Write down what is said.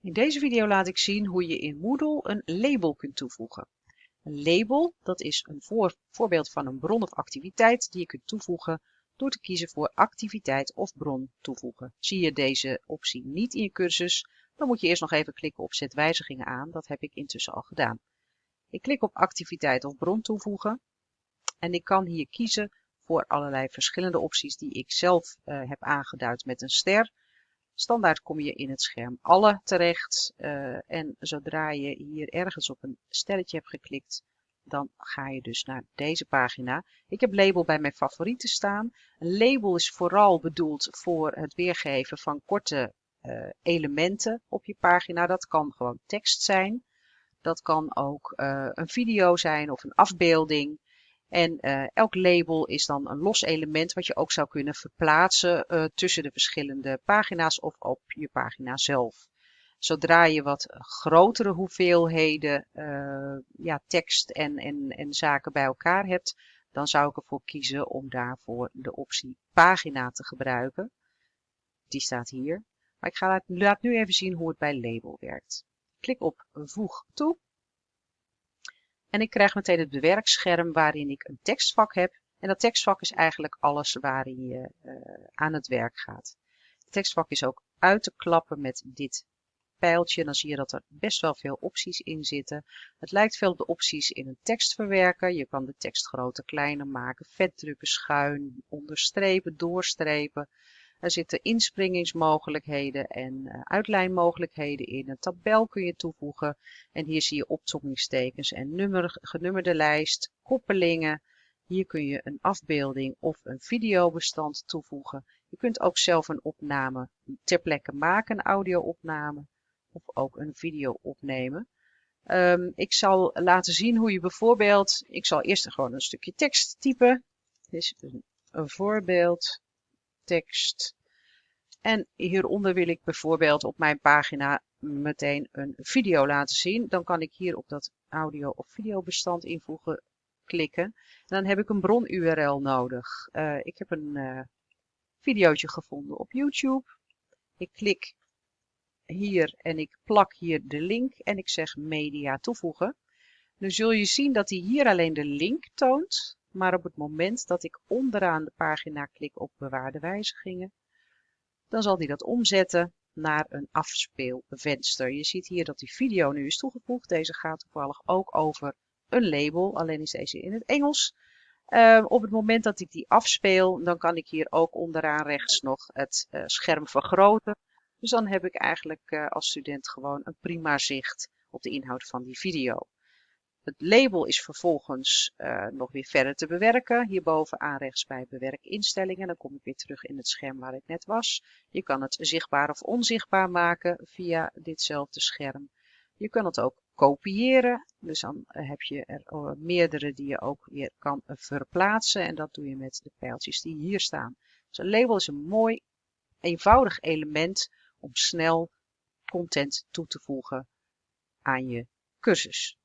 In deze video laat ik zien hoe je in Moodle een label kunt toevoegen. Een label dat is een voor, voorbeeld van een bron of activiteit die je kunt toevoegen door te kiezen voor activiteit of bron toevoegen. Zie je deze optie niet in je cursus, dan moet je eerst nog even klikken op zet wijzigingen aan. Dat heb ik intussen al gedaan. Ik klik op activiteit of bron toevoegen en ik kan hier kiezen voor allerlei verschillende opties die ik zelf uh, heb aangeduid met een ster. Standaard kom je in het scherm alle terecht uh, en zodra je hier ergens op een sterretje hebt geklikt, dan ga je dus naar deze pagina. Ik heb label bij mijn favorieten staan. Een label is vooral bedoeld voor het weergeven van korte uh, elementen op je pagina. Dat kan gewoon tekst zijn. Dat kan ook uh, een video zijn of een afbeelding. En uh, elk label is dan een los element wat je ook zou kunnen verplaatsen uh, tussen de verschillende pagina's of op je pagina zelf. Zodra je wat grotere hoeveelheden uh, ja, tekst en, en, en zaken bij elkaar hebt, dan zou ik ervoor kiezen om daarvoor de optie pagina te gebruiken. Die staat hier. Maar ik ga laat, laat nu even zien hoe het bij label werkt. Klik op voeg toe. En ik krijg meteen het bewerkscherm waarin ik een tekstvak heb. En dat tekstvak is eigenlijk alles waarin je uh, aan het werk gaat. Het tekstvak is ook uit te klappen met dit pijltje. Dan zie je dat er best wel veel opties in zitten. Het lijkt veel op de opties in een tekstverwerker. Je kan de tekst groter, kleiner maken, vetdrukken, schuin, onderstrepen, doorstrepen. Er zitten inspringingsmogelijkheden en uh, uitlijnmogelijkheden in. Een tabel kun je toevoegen. En hier zie je opzommingstekens en nummer, genummerde lijst, koppelingen. Hier kun je een afbeelding of een videobestand toevoegen. Je kunt ook zelf een opname ter plekke maken, een audio-opname of ook een video opnemen. Um, ik zal laten zien hoe je bijvoorbeeld, ik zal eerst gewoon een stukje tekst typen. Dit is een voorbeeld tekst. En hieronder wil ik bijvoorbeeld op mijn pagina meteen een video laten zien. Dan kan ik hier op dat audio of videobestand invoegen klikken. En dan heb ik een bron URL nodig. Uh, ik heb een uh, videootje gevonden op YouTube. Ik klik hier en ik plak hier de link en ik zeg media toevoegen. Nu zul je zien dat hij hier alleen de link toont. Maar op het moment dat ik onderaan de pagina klik op bewaarde wijzigingen, dan zal hij dat omzetten naar een afspeelvenster. Je ziet hier dat die video nu is toegevoegd. Deze gaat toevallig ook over een label, alleen is deze in het Engels. Uh, op het moment dat ik die afspeel, dan kan ik hier ook onderaan rechts nog het uh, scherm vergroten. Dus dan heb ik eigenlijk uh, als student gewoon een prima zicht op de inhoud van die video. Het label is vervolgens uh, nog weer verder te bewerken. Hierbovenaan rechts bij bewerkinstellingen. Dan kom ik weer terug in het scherm waar ik net was. Je kan het zichtbaar of onzichtbaar maken via ditzelfde scherm. Je kan het ook kopiëren. Dus dan heb je er uh, meerdere die je ook weer kan verplaatsen. En dat doe je met de pijltjes die hier staan. Dus een label is een mooi, eenvoudig element om snel content toe te voegen aan je cursus.